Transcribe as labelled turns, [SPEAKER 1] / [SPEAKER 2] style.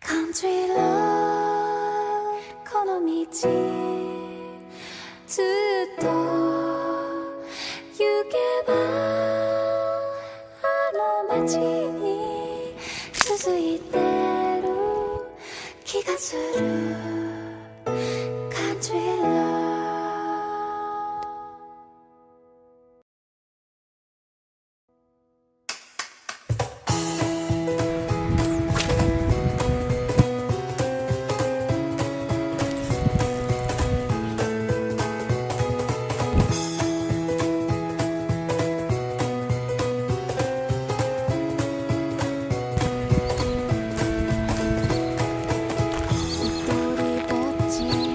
[SPEAKER 1] Country love この道ずっと行けばあの街に続いてる気がする Country s